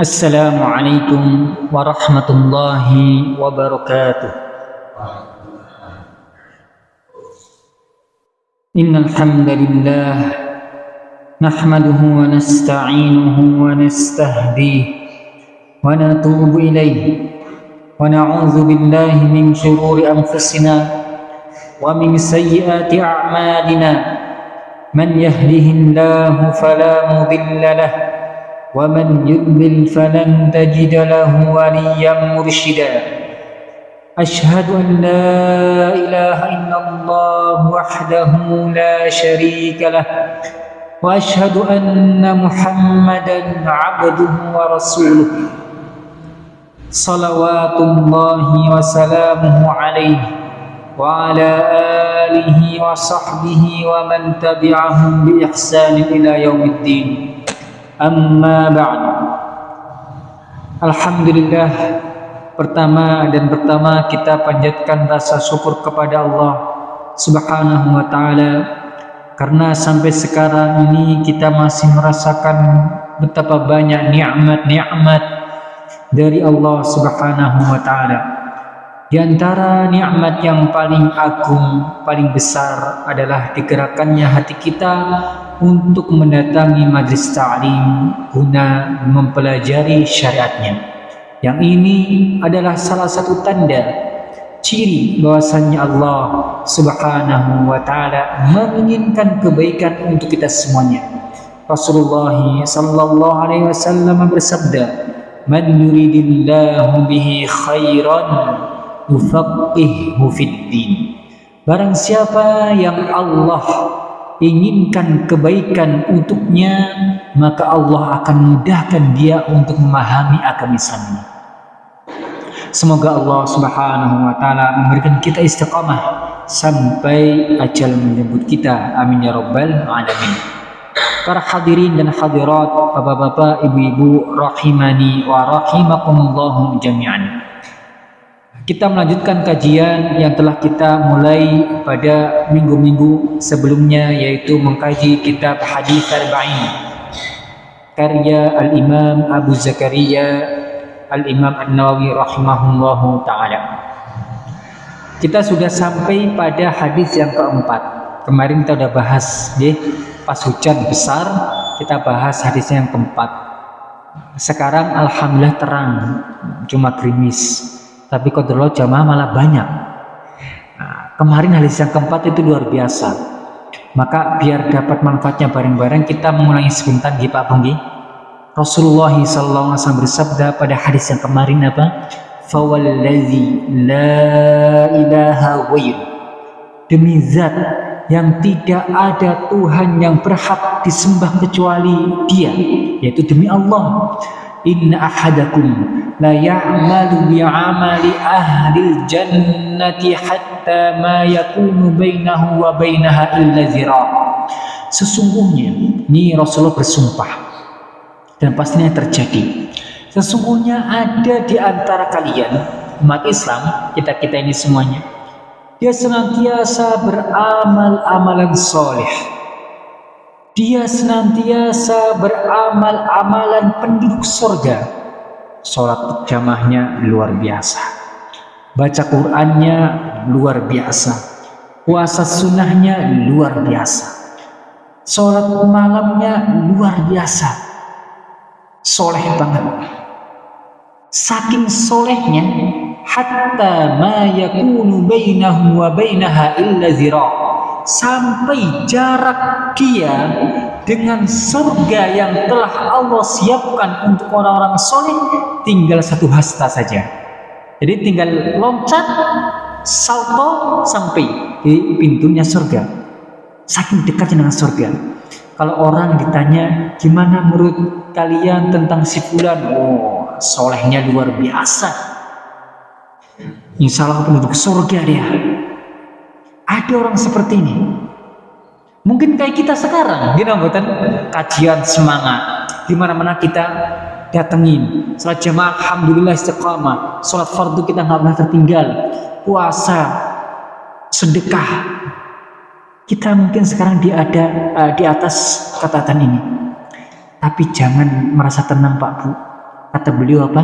السلام عليكم ورحمة الله وبركاته. إن الحمد لله نحمده ونستعينه ونستهديه ونتوب إليه ونعوذ بالله من شرور أنفسنا ومن سيئات أعمالنا. من يهده الله فلا مضل له ومن يضلل فلن تجد له وليا مرشدا. أشهد أن لا إله إلا الله وحده لا شريك له وأشهد أن محمدا عبده ورسوله. صلوات الله وسلامه عليه وعلى آله وصحبه ومن تبعهم بإحسان إلى يوم الدين. Amma ba'd. Alhamdulillah pertama dan pertama kita panjatkan rasa syukur kepada Allah Subhanahu wa taala karena sampai sekarang ini kita masih merasakan betapa banyak nikmat-nikmat dari Allah Subhanahu wa taala. Di antara nikmat yang paling agung, paling besar adalah digerakkannya hati kita untuk mendatangi majlis ta'lim guna mempelajari syariatnya. Yang ini adalah salah satu tanda ciri bahwasannya Allah Subhanahu wa taala menginginkan kebaikan untuk kita semuanya. Rasulullah sallallahu alaihi wasallam bersabda, "Man yuridillahu bihi khairan yufaqihuhu fid din." Barang siapa yang Allah inginkan kebaikan untuknya, maka Allah akan mudahkan dia untuk memahami agama Islam. Semoga Allah Subhanahu wa taala memberikan kita istiqamah sampai ajal menyebut kita. Amin ya rabbal alamin. Para hadirin dan hadirat, bapak-bapak, ibu-ibu rahimani wa rahimakumullah jami'an. Kita melanjutkan kajian yang telah kita mulai pada minggu-minggu sebelumnya yaitu mengkaji kitab Hadis Arba'in karya Al-Imam Abu Zakaria Al-Imam An-Nawawi rahimahullahu taala. Kita sudah sampai pada hadis yang keempat. Kemarin kita sudah bahas ya, pas hujan besar kita bahas hadis yang keempat. Sekarang alhamdulillah terang, cuma gerimis tapi kodrol jamaah malah banyak. Nah, kemarin hadis yang keempat itu luar biasa. Maka biar dapat manfaatnya bareng-bareng kita mengulangi sebentar di Pak Banggi Rasulullah SAW bersabda pada hadis yang kemarin apa? Fawalladzi la ilaha wair demi zat yang tidak ada Tuhan yang berhak disembah kecuali dia yaitu demi Allah inna ahadakum la ya'malu bi'amali ahli jannati hatta ma yakunu bainahu wa bainaha illa zira. Sesungguhnya ini Rasulullah bersumpah. Dan pastinya terjadi. Sesungguhnya ada di antara kalian umat Islam kita-kita ini semuanya dia senantiasa beramal amalan soleh dia senantiasa beramal amalan penduduk surga. Sholat jamaahnya luar biasa. Baca Qur'annya luar biasa. Puasa sunnahnya luar biasa. Sholat malamnya luar biasa. Soleh banget. Saking solehnya, hatta ma yakunu bainahu wa bainaha illa zira' sampai jarak dia dengan surga yang telah Allah siapkan untuk orang-orang soleh tinggal satu hasta saja. Jadi tinggal loncat, salto sampai di pintunya surga. Saking dekatnya dengan surga. Kalau orang ditanya gimana menurut kalian tentang si fulan, oh solehnya luar biasa. Insya Allah penduduk surga dia. Ada orang seperti ini. Mungkin kayak kita sekarang, gitu buatan kajian semangat. Di mana-mana kita datengin. Salat jamaah, alhamdulillah istiqamah. Salat fardu kita nggak pernah tertinggal. Puasa, sedekah. Kita mungkin sekarang di ada uh, di atas catatan ini. Tapi jangan merasa tenang Pak Bu. Kata beliau apa?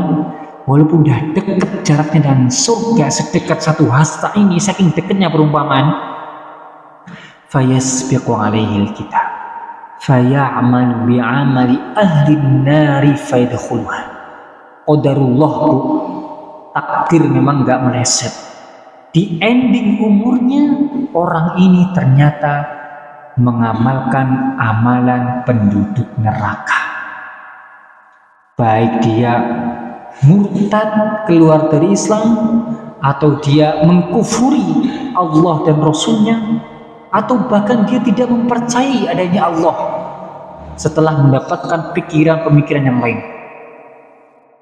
Walaupun udah dekat jaraknya dan surga sedekat satu hasta ini, saking dekatnya perumpamaan, fayasbiqu alaihi kitab. Fayamalu bi'amali ahli nari fayadkhuluha. Qadarullah takdir memang gak meleset. Di ending umurnya orang ini ternyata mengamalkan amalan penduduk neraka. Baik dia murtad keluar dari Islam atau dia mengkufuri Allah dan Rasulnya atau bahkan dia tidak mempercayai adanya Allah setelah mendapatkan pikiran-pemikiran yang lain.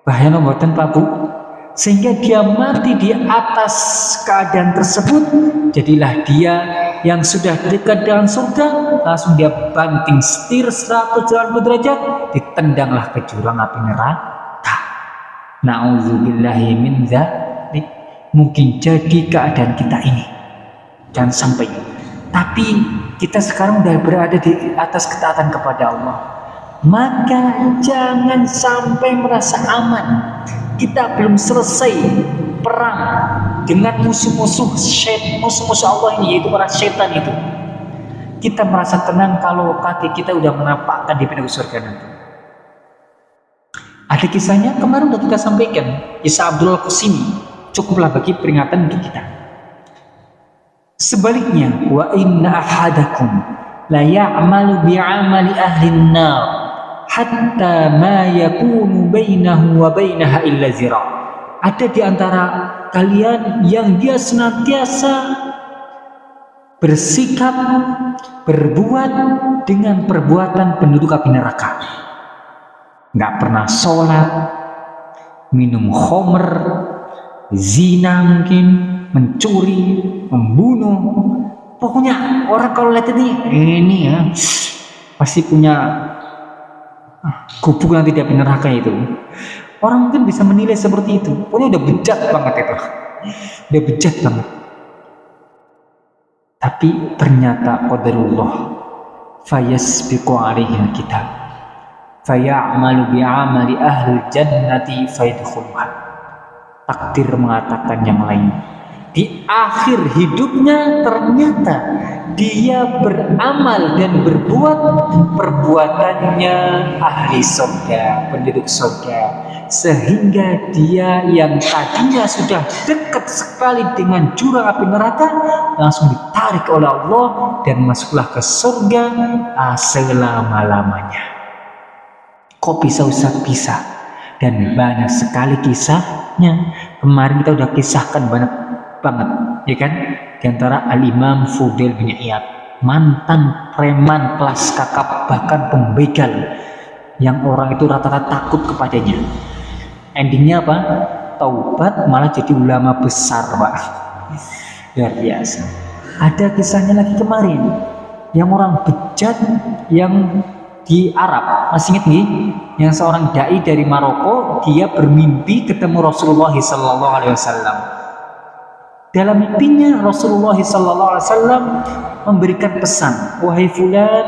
Bahaya nomor Pak Bu? Sehingga dia mati di atas keadaan tersebut jadilah dia yang sudah dekat dengan surga langsung dia banting setir 180 derajat ditendanglah ke jurang api neraka na'udzubillahi min dzalik mungkin jadi keadaan kita ini. Dan sampai. Tapi kita sekarang sudah berada di atas ketaatan kepada Allah. Maka jangan sampai merasa aman. Kita belum selesai perang dengan musuh-musuh musuh-musuh Allah ini yaitu para setan itu. Kita merasa tenang kalau kaki kita udah menampakkan di pintu surga nanti. Ada kisahnya kemarin udah kita sampaikan, kisah Abdul Qasimi cukuplah bagi peringatan untuk kita. Sebaliknya, wa inna ahadakum la ya'malu bi'amali ahli nar hatta ma yakunu bainahu wa bainaha illa zira. Ada di antara kalian yang dia senantiasa bersikap berbuat dengan perbuatan penduduk api neraka. Nggak pernah sholat, minum homer, zina mungkin, mencuri, membunuh. Pokoknya orang kalau lihat ini, ini ya pasti punya gubuk yang tidak neraka itu. Orang mungkin bisa menilai seperti itu. Pokoknya udah bejat banget itu. Udah bejat banget. Tapi ternyata qadarullah fayasbiqu alaihi kitab fayamalu bi'amali ahli jannati fayadkhuluha takdir mengatakan yang lain. Di akhir hidupnya ternyata dia beramal dan berbuat perbuatannya ahli surga, penduduk surga. Sehingga dia yang tadinya sudah dekat sekali dengan jurang api neraka langsung ditarik oleh Allah dan masuklah ke surga selama-lamanya kok bisa usah bisa? Dan banyak sekali kisahnya. Kemarin kita udah kisahkan banyak banget ya kan? Di antara Al-Imam Fudail bin Iyad mantan preman kelas kakap bahkan pembegal yang orang itu rata-rata takut kepadanya. Endingnya apa? Taubat malah jadi ulama besar pak. Luar biasa. Ada kisahnya lagi kemarin yang orang bejat yang di Arab masih ingat nih yang seorang dai dari Maroko dia bermimpi ketemu Rasulullah Sallallahu Alaihi Wasallam dalam mimpinya Rasulullah SAW memberikan pesan, wahai fulan,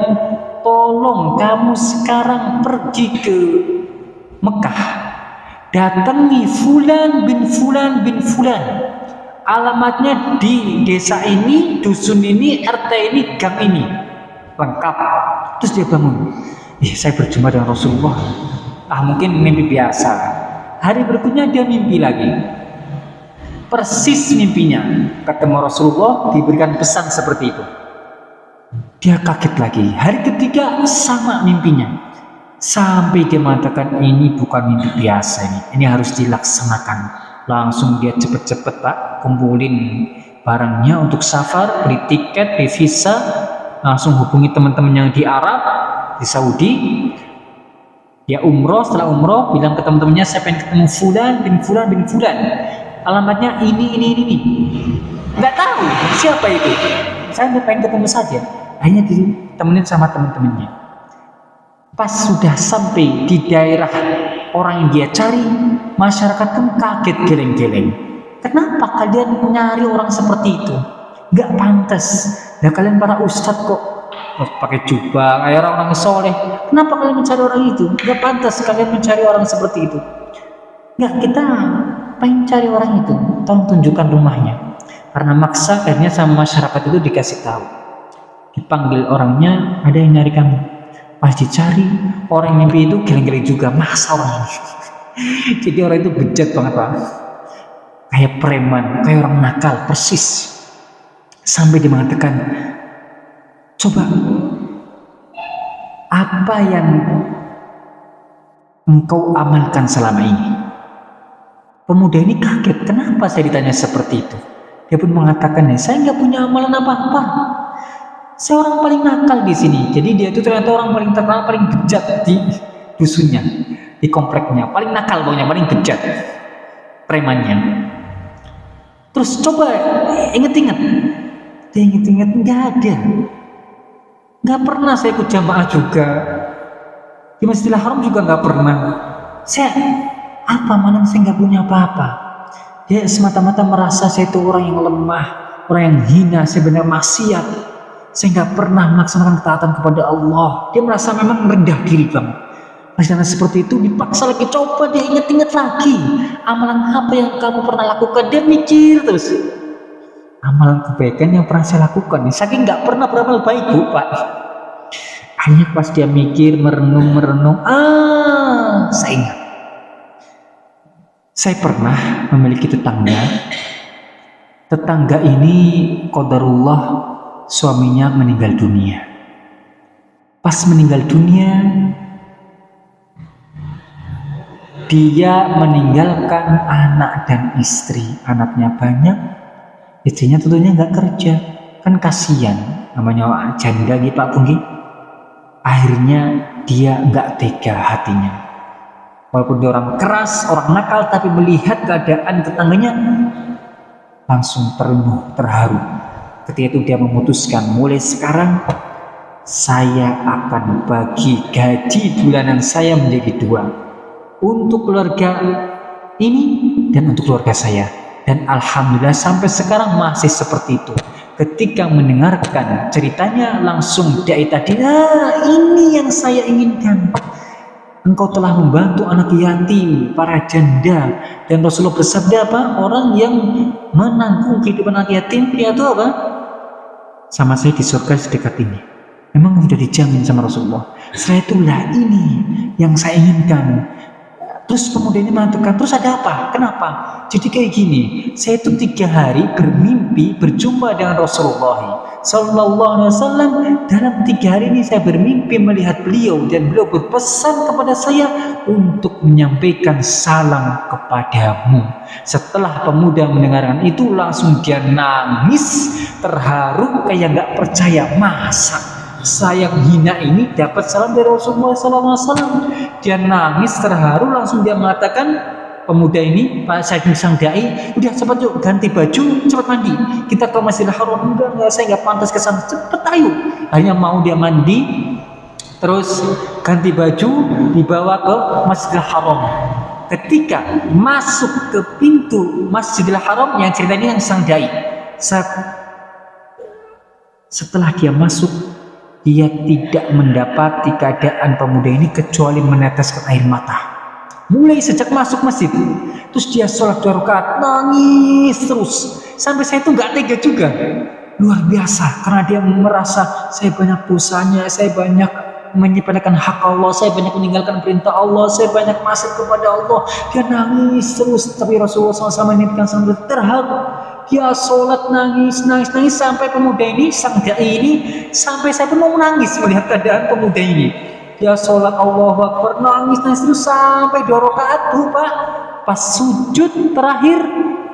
tolong kamu sekarang pergi ke Mekah. Datangi fulan bin fulan bin fulan. Alamatnya di desa ini, dusun ini, RT ini, gang ini. Lengkap. Terus dia bangun. Ih, saya berjumpa dengan Rasulullah. Ah, mungkin mimpi biasa. Hari berikutnya dia mimpi lagi. Persis mimpinya. Ketemu Rasulullah diberikan pesan seperti itu. Dia kaget lagi. Hari ketiga sama mimpinya. Sampai dia mengatakan ini bukan mimpi biasa ini. Ini harus dilaksanakan. Langsung dia cepet-cepet pak kumpulin barangnya untuk safar beli tiket beli visa langsung hubungi teman-teman yang di Arab di Saudi. Ya umroh setelah umroh bilang ke teman-temannya saya pengen ketemu fulan bin fulan bin fulan. Alamatnya ini ini ini ini. Nggak tahu siapa itu. Saya hanya pengen ketemu saja. Hanya ditemenin sama teman-temannya. Pas sudah sampai di daerah orang yang dia cari masyarakat kan kaget geleng-geleng. Kenapa kalian mencari orang seperti itu? Nggak pantas nah kalian para ustadz kok oh, pakai jubah kayak orang-orang soleh. Kenapa kalian mencari orang itu? Nggak pantas kalian mencari orang seperti itu. Nggak kita pengen cari orang itu. Tolong tunjukkan rumahnya. Karena maksa akhirnya sama masyarakat itu dikasih tahu. Dipanggil orangnya ada yang nyari kamu. Pas dicari orang mimpi itu geleng-geleng juga. Masa orang. Jadi orang itu bejat banget pak. Kayak preman kayak orang nakal persis sampai dia mengatakan coba apa yang engkau amalkan selama ini? Pemuda ini kaget kenapa saya ditanya seperti itu? Dia pun mengatakan saya nggak punya amalan apa-apa. Saya orang paling nakal di sini. Jadi dia itu ternyata orang paling terkenal paling bejat di dusunnya di kompleknya. Paling nakal pokoknya paling bejat premannya. Terus coba inget-inget dia inget-inget nggak ada. Nggak pernah saya ikut jamaah juga. Di Masjidil Haram juga nggak pernah. Saya apa mana saya nggak punya apa-apa? Dia semata-mata merasa saya itu orang yang lemah orang yang hina saya benar maksiat. Saya nggak pernah melaksanakan ketaatan kepada Allah. Dia merasa memang rendah diri bang Masalah seperti itu dipaksa lagi. Coba dia inget-inget lagi amalan apa yang kamu pernah lakukan. Dia mikir terus amalan kebaikan yang pernah saya lakukan saking nggak pernah beramal baik bu pak hanya pas dia mikir merenung merenung ah saya ingat saya pernah memiliki tetangga tetangga ini kodarullah suaminya meninggal dunia. Pas meninggal dunia, dia meninggalkan anak dan istri. Anaknya banyak, istrinya tentunya nggak kerja. Kan kasihan, namanya janda gitu Pak Punggi. Akhirnya dia nggak tega hatinya. Walaupun dia orang keras, orang nakal, tapi melihat keadaan tetangganya langsung terenuh, terharu Ketika itu dia memutuskan, mulai sekarang saya akan bagi gaji bulanan saya menjadi dua. Untuk keluarga ini dan untuk keluarga saya. Dan Alhamdulillah sampai sekarang masih seperti itu. Ketika mendengarkan ceritanya langsung dia tadi, ah ini yang saya inginkan. Engkau telah membantu anak yatim, para janda. Dan Rasulullah bersabda apa? Orang yang menanggung kehidupan anak yatim, itu apa? sama saya di surga sedekat ini. Memang sudah dijamin sama Rasulullah. Setelah itulah ini yang saya inginkan. Terus pemuda ini mengatakan, terus ada apa? Kenapa? Jadi kayak gini, saya itu tiga hari bermimpi berjumpa dengan Rasulullah Sallallahu Alaihi Wasallam. Dalam tiga hari ini saya bermimpi melihat beliau dan beliau berpesan kepada saya untuk menyampaikan salam kepadamu. Setelah pemuda mendengarkan itu langsung dia nangis terharu kayak nggak percaya masa saya hina ini dapat salam dari Rasulullah SAW. Dia nangis terharu langsung dia mengatakan pemuda ini Pak Said sang dai udah cepat yuk ganti baju cepat mandi. Kita ke Masjidil Haram. Enggak enggak saya nggak pantas ke sana. Cepet ayo. Hanya mau dia mandi terus ganti baju dibawa ke Masjidil Haram. Ketika masuk ke pintu Masjidil Haram yang ceritanya yang sang dai setelah dia masuk ia tidak mendapati keadaan pemuda ini kecuali meneteskan air mata. Mulai sejak masuk masjid, terus dia sholat dua rakaat, nangis terus. Sampai saya itu nggak tega juga. Luar biasa, karena dia merasa saya banyak dosanya, saya banyak menyepelekan hak Allah, saya banyak meninggalkan perintah Allah, saya banyak masuk kepada Allah. Dia nangis terus, tapi Rasulullah SAW menitipkan sambil terharu dia sholat nangis nangis nangis sampai pemuda ini sang dai ini sampai saya pun mau menangis melihat keadaan pemuda ini. Dia sholat Allah Akbar nangis nangis terus sampai dua rakaat pak pas sujud terakhir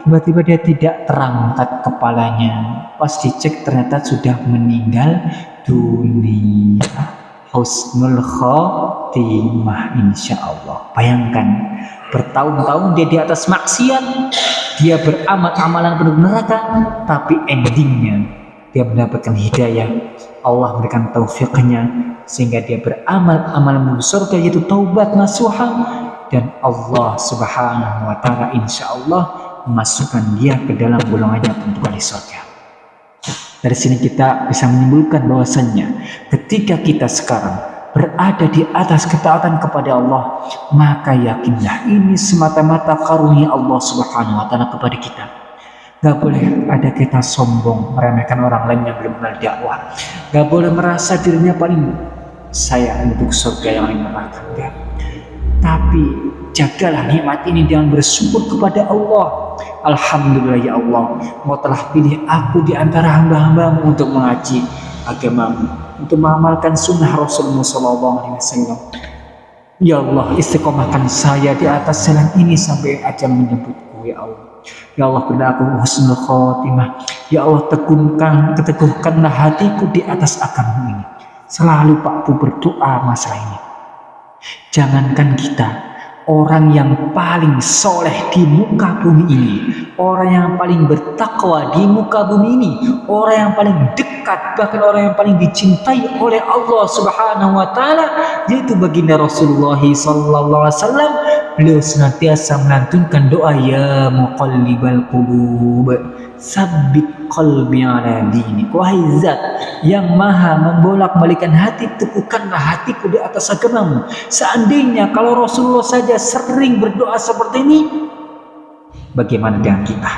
tiba-tiba dia tidak terangkat kepalanya. Pas dicek ternyata sudah meninggal dunia. Husnul khotimah insya Allah. Bayangkan bertahun-tahun dia di atas maksiat dia beramal amalan penuh neraka tapi endingnya dia mendapatkan hidayah. Allah memberikan taufiknya sehingga dia beramal amalan menuju surga yaitu taubat nasuha. Dan Allah subhanahu wa ta'ala insya Allah memasukkan dia ke dalam golongannya untuk ahli surga. Dari sini kita bisa menyimpulkan bahwasannya ketika kita sekarang berada di atas ketaatan kepada Allah, maka yakinlah ini semata-mata karunia Allah Subhanahu wa taala kepada kita. Gak boleh ada kita sombong meremehkan orang lain yang belum kenal dakwah. Gak boleh merasa dirinya paling saya untuk surga yang lain neraka. Tapi jagalah nikmat ini dengan bersyukur kepada Allah. Alhamdulillah ya Allah, Mau telah pilih aku di antara hamba-hambamu untuk mengaji agamamu, untuk mengamalkan sunnah Rasulullah SAW. Ya Allah, istiqomahkan saya di atas jalan ini sampai ajal menyebutku ya Allah. Ya Allah beri aku husnul khotimah. Ya Allah teguhkan, keteguhkanlah hatiku di atas agama ini. Selalu Pak Bu berdoa masalah ini. Jangankan kita, orang yang paling soleh di muka bumi ini, orang yang paling bertakwa di muka bumi ini, orang yang paling dekat, bahkan orang yang paling dicintai oleh Allah Subhanahu wa taala, yaitu baginda Rasulullah sallallahu alaihi wasallam, beliau senantiasa melantunkan doa ya muqallibal qulub sabit qalbi ala dini. Wahai zat yang maha membolak-balikan hati teguhkanlah hatiku di atas agamamu. Seandainya kalau Rasulullah saja sering berdoa seperti ini bagaimana dengan kita?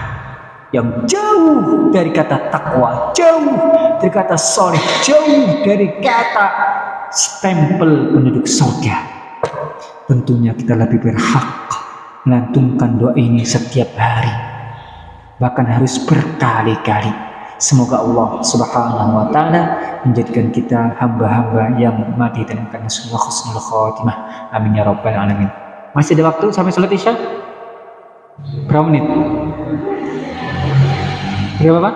Yang jauh dari kata takwa jauh dari kata soleh jauh dari kata stempel penduduk surga tentunya kita lebih berhak melantunkan doa ini setiap hari bahkan harus berkali-kali. Semoga Allah Subhanahu wa taala menjadikan kita hamba-hamba yang mati dalam keadaan semua khusnul khatimah. Amin ya rabbal alamin. Masih ada waktu sampai sholat Isya? Berapa menit? Berapa Pak?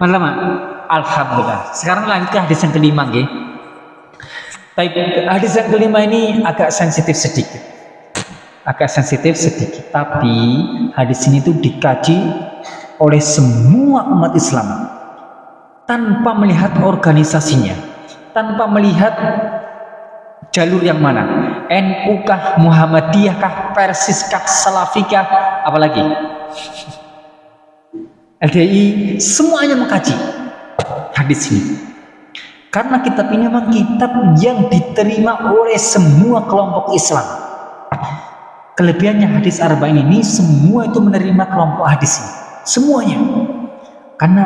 Mana lama? Alhamdulillah. Sekarang lanjut ke hadis yang kelima, nggih. Tapi hadis yang kelima ini agak sensitif sedikit. Agak sensitif sedikit. Tapi hadis ini tuh dikaji oleh semua umat Islam. Tanpa melihat organisasinya. Tanpa melihat jalur yang mana. NU kah Muhammadiyah kah Persis kah Salafikah apalagi. LDI semuanya mengkaji hadis ini karena kitab ini memang kitab yang diterima oleh semua kelompok Islam Kelebihannya hadis arba'in ini semua itu menerima kelompok hadis ini. Semuanya. Karena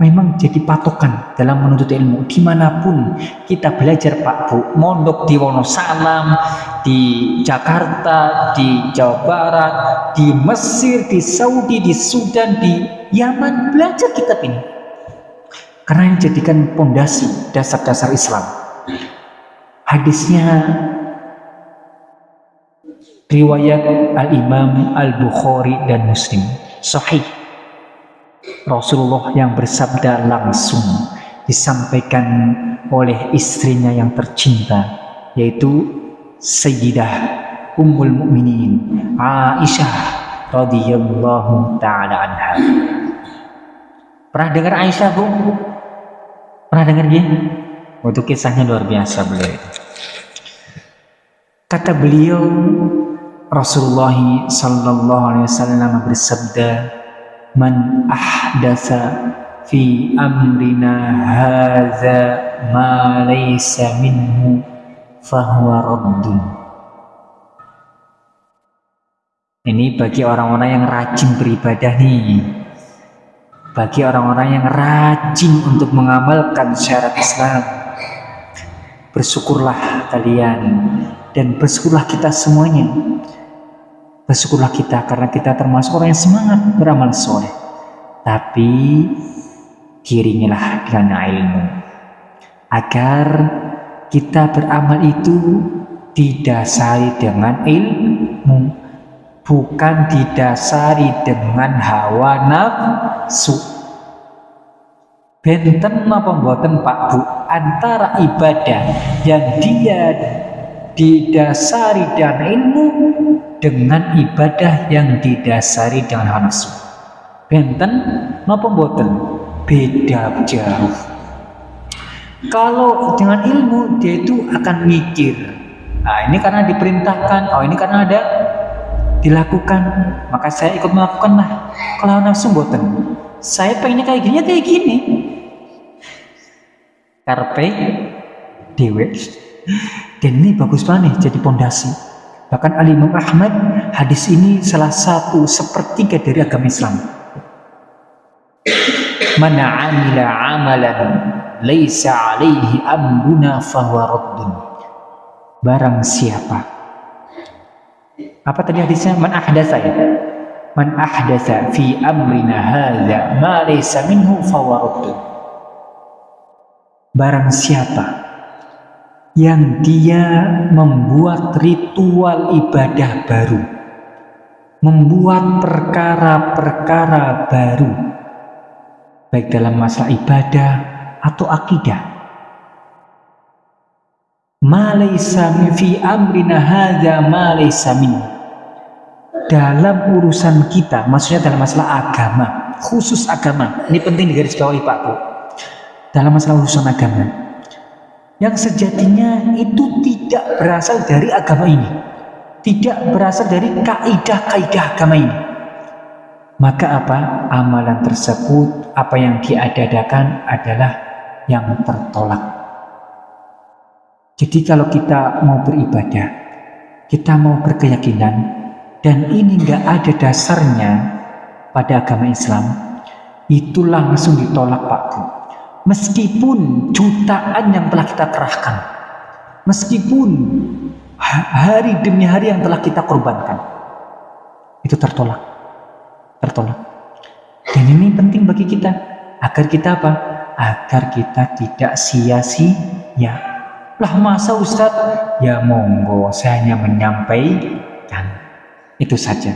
memang jadi patokan dalam menuntut ilmu di mana pun kita belajar Pak Bu mondok di Wonosalam di Jakarta di Jawa Barat di Mesir di Saudi di Sudan di Yaman belajar kitab ini karena ini jadikan pondasi dasar-dasar Islam hadisnya riwayat Al-Imam Al-Bukhari dan Muslim sahih Rasulullah yang bersabda langsung disampaikan oleh istrinya yang tercinta yaitu Sayyidah Ummul Mukminin Aisyah radhiyallahu taala anha. Pernah dengar Aisyah, Bu? Pernah dengar dia? Untuk kisahnya luar biasa beliau. Kata beliau, Rasulullah sallallahu alaihi wasallam bersabda man ahdasa fi amrina hadza ma laysa minhu fahuwa raddun ini bagi orang-orang yang rajin beribadah nih bagi orang-orang yang rajin untuk mengamalkan syarat Islam bersyukurlah kalian dan bersyukurlah kita semuanya Bersyukurlah kita karena kita termasuk orang yang semangat beramal soleh. Tapi kiringilah dengan ilmu. Agar kita beramal itu didasari dengan ilmu. Bukan didasari dengan hawa nafsu. Benten apa mboten Pak Bu antara ibadah yang dia didasari dengan ilmu dengan ibadah yang didasari dengan hawa nafsu. Benten napa mboten? Beda jauh. Kalau dengan ilmu dia itu akan mikir. Nah, ini karena diperintahkan, oh ini karena ada dilakukan, maka saya ikut melakukan lah. Kalau nafsu mboten, saya pengennya kayak gini, ya kayak gini. karpe dewe dan ini bagus banget jadi pondasi bahkan Ali Imam Ahmad hadis ini salah satu sepertiga dari agama Islam mana amila amalan laisa alaihi amruna fahuwa barang siapa apa tadi hadisnya? Man ahdatsa ya? Man ahdatsa fi amrina hadza ma laysa minhu fahuwa raddun barang siapa yang dia membuat ritual ibadah baru membuat perkara-perkara baru baik dalam masalah ibadah atau akidah malaysa fi amrina hadza malaysa min. Dalam urusan kita maksudnya dalam masalah agama khusus agama ini penting digaris bawahi Pak Bu. Dalam masalah urusan agama yang sejatinya itu tidak berasal dari agama ini tidak berasal dari kaidah-kaidah agama ini. Maka apa? Amalan tersebut apa yang diadakan adalah yang tertolak. Jadi kalau kita mau beribadah, kita mau berkeyakinan, dan ini nggak ada dasarnya pada agama Islam, itu langsung ditolak Pak Bu. Meskipun jutaan yang telah kita kerahkan, meskipun hari demi hari yang telah kita korbankan, itu tertolak, tertolak. Dan ini penting bagi kita agar kita apa? agar kita tidak sia-sia. Lah masa Ustadz? Ya monggo, saya hanya menyampaikan. Itu saja.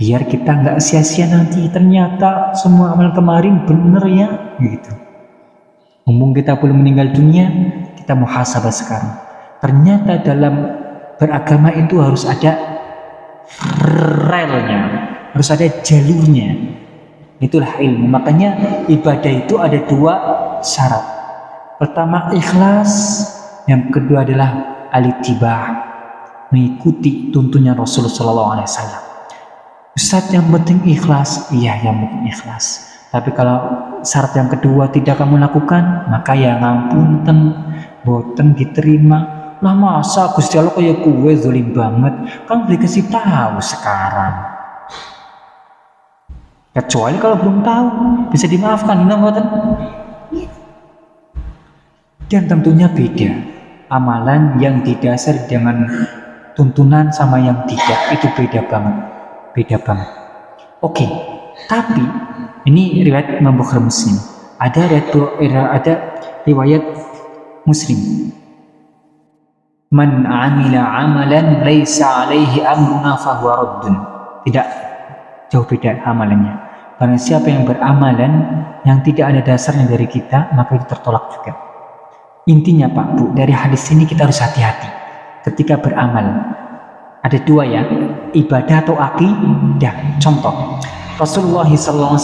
Biar kita nggak sia-sia nanti. Ternyata semua amal kemarin benar ya. Gitu. Ngomong kita belum meninggal dunia, kita mau muhasabah sekarang. Ternyata dalam beragama itu harus ada relnya, harus ada jalurnya Itulah ilmu. Makanya ibadah itu ada dua syarat. Pertama ikhlas, yang kedua adalah alitibah, mengikuti tuntunya Rasulullah SAW. Ustaz yang penting ikhlas, iya yang penting ikhlas. Tapi kalau syarat yang kedua tidak kamu lakukan, maka ya ngapunten, boten diterima. Lah masa Gusti Allah kayak kue zolim banget, kan boleh kasih tahu sekarang. Kecuali kalau belum tahu, bisa dimaafkan, ngoten. Dan tentunya beda. Amalan yang didasar dengan tuntunan sama yang tidak itu beda banget. Beda banget. Oke, tapi ini riwayat Imam Bukhari Muslim. Ada riwayat ada riwayat Muslim. Man amila amalan laisa alaihi amruna fahuwa raddun. Tidak jauh beda amalannya. Barang siapa yang beramalan yang tidak ada dasarnya dari kita, maka itu tertolak juga. Intinya Pak Bu, dari hadis ini kita harus hati-hati ketika beramal. Ada dua ya, ibadah atau akidah. Contoh, Rasulullah SAW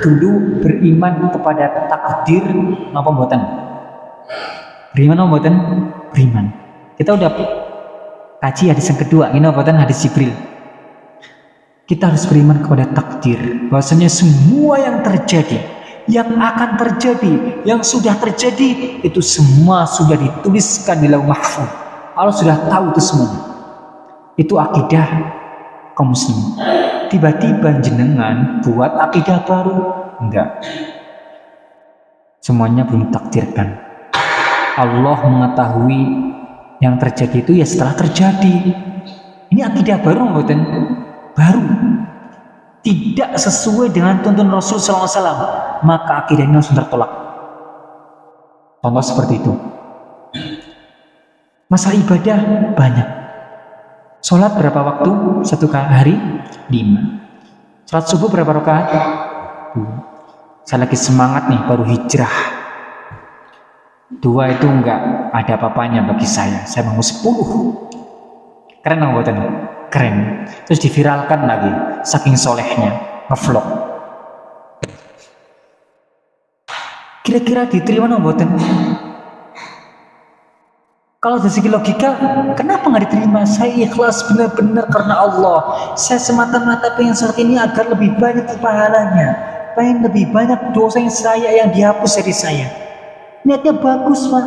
dulu beriman kepada takdir apa buatan? Beriman apa buatan? Beriman. Kita udah kaji hadis yang kedua, ini buatan hadis Jibril kita harus beriman kepada takdir bahwasanya semua yang terjadi yang akan terjadi yang sudah terjadi itu semua sudah dituliskan di lauh mahfuz. Allah sudah tahu itu semua itu akidah kaum muslim tiba-tiba jenengan buat akidah baru? Enggak. Semuanya belum takdirkan. Allah mengetahui yang terjadi itu ya setelah terjadi. Ini akidah baru bukan baru tidak sesuai dengan tuntun Rasul SAW maka akidah ini langsung tertolak. Contoh seperti itu. Masalah ibadah banyak. Sholat berapa waktu? Satu hari? Lima. Sholat subuh berapa rakaat? Saya lagi semangat nih baru hijrah. Dua itu enggak ada apa-apanya bagi saya. Saya mau sepuluh. Keren nggak buatan keren. Terus diviralkan lagi saking solehnya ngevlog. Kira-kira diterima nomboten kalau dari segi logika kenapa nggak diterima? Saya ikhlas benar-benar karena Allah. Saya semata-mata pengen sholat ini agar lebih banyak pahalanya. Pengen lebih banyak dosa yang saya yang dihapus dari saya. Niatnya bagus pak.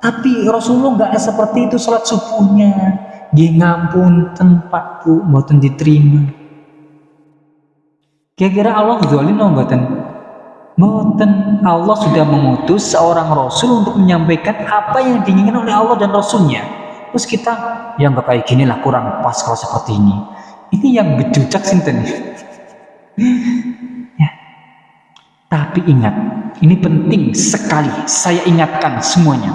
Tapi Rasulullah nggak seperti itu sholat subuhnya dia ngampun tempat bu mboten diterima. Kira-kira Allah zalim mboten? Mboten. Allah sudah mengutus seorang Rasul untuk menyampaikan apa yang diinginkan oleh Allah dan Rasulnya. Terus kita yang nggak kayak gini lah kurang pas kalau seperti ini. Ini yang bejujak sinten? Ya. Tapi ingat ini penting sekali. Saya ingatkan semuanya.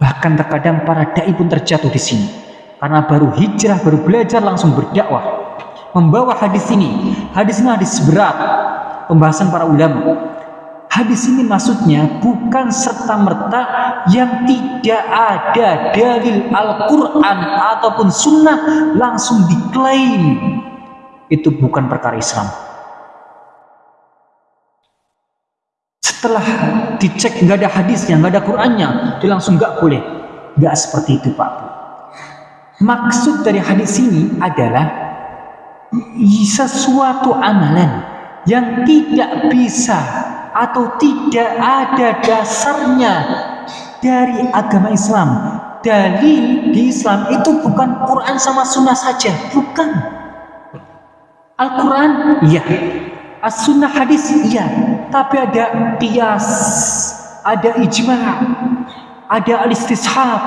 Bahkan terkadang para dai pun terjatuh di sini karena baru hijrah, baru belajar langsung berdakwah. Membawa hadis ini. Hadis ini hadis berat. Pembahasan para ulama. Hadis ini maksudnya bukan serta-merta yang tidak ada dalil Al-Quran ataupun sunnah langsung diklaim. Itu bukan perkara Islam. Setelah dicek nggak ada hadisnya nggak ada Qurannya dia langsung nggak boleh. Nggak seperti itu Pak Maksud dari hadis ini adalah sesuatu amalan yang tidak bisa atau tidak ada dasarnya dari agama Islam. Dalil di Islam itu bukan Quran sama sunnah saja, bukan. Al-Quran, iya. As-sunnah hadis, iya. Tapi ada qiyas, ada ijma, ada al-istishab,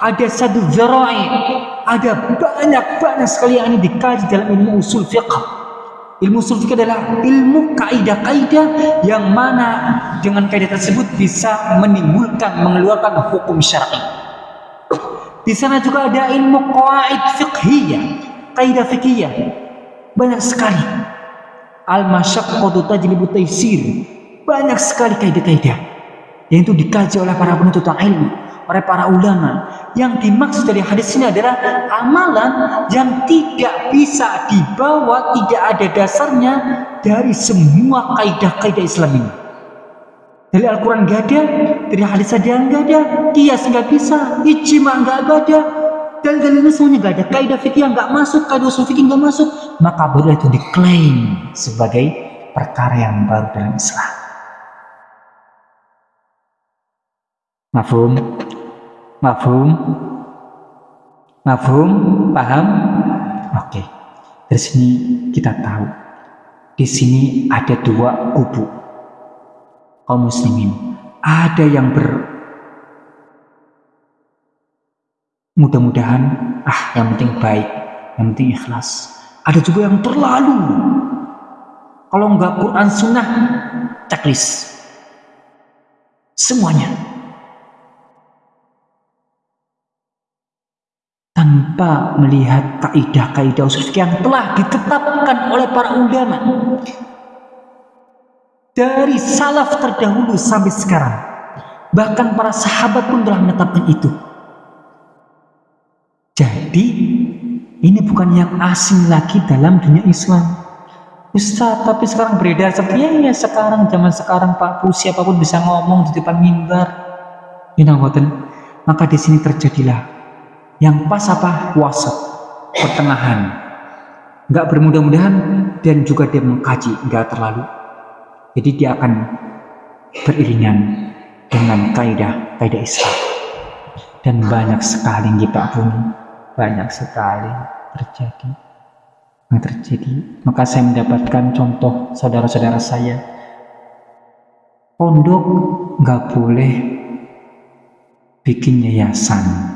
ada satu zarai, ada banyak-banyak sekali yang ini dikaji dalam ilmu usul fiqh. Ilmu usul fiqh adalah ilmu kaidah-kaidah yang mana dengan kaidah tersebut bisa menimbulkan, mengeluarkan hukum syar'i. Di sana juga ada ilmu qawaid fiqhiyah, kaidah fikih Banyak sekali. Al-masyaqqatu tajlibu taysir. Banyak sekali kaidah-kaidah yang itu dikaji oleh para penuntut ilmu oleh para ulama. Yang dimaksud dari hadis ini adalah amalan yang tidak bisa dibawa, tidak ada dasarnya dari semua kaidah-kaidah Islam ini. Dari Al-Quran nggak ada, dari hadis ada nggak ada, kias nggak bisa, ijma nggak ada, dan dalilnya semuanya nggak ada. Kaidah fikih nggak masuk, kaidah usul fikih nggak masuk, maka baru itu diklaim sebagai perkara yang baru dalam Islam. Mafhum? Mafhum? Paham? Oke. Dari sini kita tahu. Di sini ada dua kubu kaum muslimin. Ada yang ber mudah-mudahan ah yang penting baik, yang penting ikhlas. Ada juga yang terlalu kalau enggak Quran sunnah checklist semuanya tanpa melihat kaidah-kaidah usul yang telah ditetapkan oleh para ulama. Dari salaf terdahulu sampai sekarang bahkan para sahabat pun telah menetapkan itu. Jadi ini bukan yang asing lagi dalam dunia Islam. Ustaz tapi sekarang beredar. Seperti ya, ya sekarang zaman sekarang Pak Bu siapa pun bisa ngomong di depan mimbar. You maka di sini terjadilah yang pas apa? Wasat pertengahan. Nggak bermudah-mudahan dan juga dia mengkaji nggak terlalu. Jadi dia akan beriringan dengan kaidah kaidah Islam. Dan banyak sekali kita pun banyak sekali terjadi. Yang terjadi. Maka saya mendapatkan contoh saudara-saudara saya. Pondok nggak boleh bikin yayasan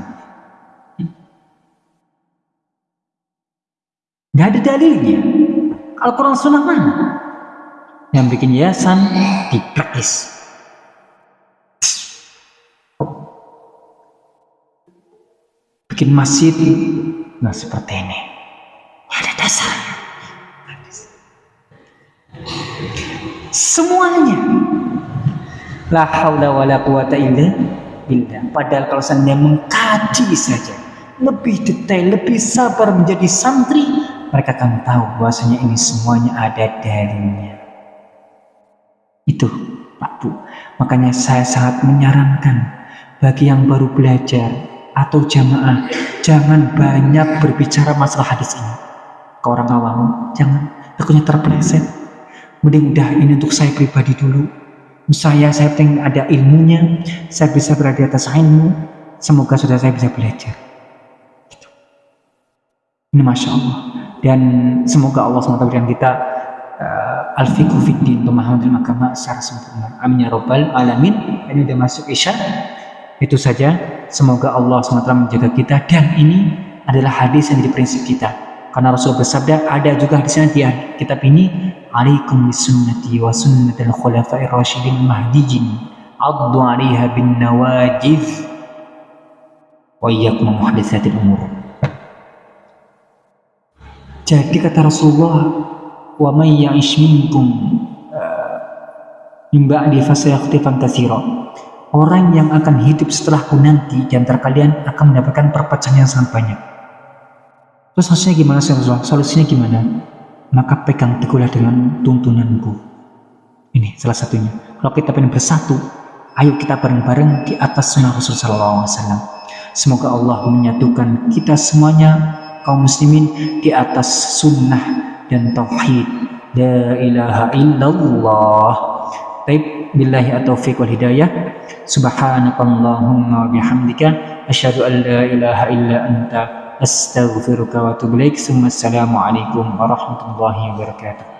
Nggak ada dalilnya. Al-Quran Sunnah mana? Yang bikin yayasan dipraktis. Bikin masjid nggak seperti ini. Ada dasarnya. Semuanya. La haula wa la quwata illa billah. Padahal kalau saya mengkaji saja, lebih detail, lebih sabar menjadi santri, mereka akan tahu bahwasanya ini semuanya ada dalilnya. Itu Pak Bu. Makanya saya sangat menyarankan bagi yang baru belajar atau jamaah jangan banyak berbicara masalah hadis ini ke orang awam. Jangan takutnya terpleset. Mending udah ini untuk saya pribadi dulu. saya saya pengen ada ilmunya saya bisa berada di atas ilmu semoga sudah saya bisa belajar gitu. ini masya Allah dan semoga Allah SWT berikan kita uh, al-fiqhu fiddin pemahaman ilmu agama secara sempurna. Amin ya robbal alamin. Ini udah masuk isya. Itu saja. Semoga Allah SWT menjaga kita. Dan ini adalah hadis yang jadi prinsip kita. Karena Rasul bersabda ada juga di sana di kitab ini alaikum bisunnati wa sunnatil khulafa'ir rasyidin mahdijin addu 'alaiha bin nawajiz wa iyyakum muhdatsatil umur jadi kata Rasulullah wa may ya'ish minkum uh, min ba'di fasayakhtifan katsira orang yang akan hidup setelahku nanti di antara kalian akan mendapatkan perpecahan yang sangat banyak terus hasilnya gimana sih Rasulullah solusinya gimana maka pegang teguhlah dengan tuntunanku. Ini salah satunya. Kalau kita ingin bersatu, ayo kita bareng-bareng di atas sunnah Rasulullah SAW. Semoga Allah menyatukan kita semuanya kaum muslimin di atas sunnah dan tauhid. La ilaha illallah. Taib billahi taufiq wal hidayah. Subhanakallahumma bihamdika asyhadu an la ilaha illa anta astaghfiruka wa atubu ilaik. Assalamualaikum warahmatullahi wabarakatuh.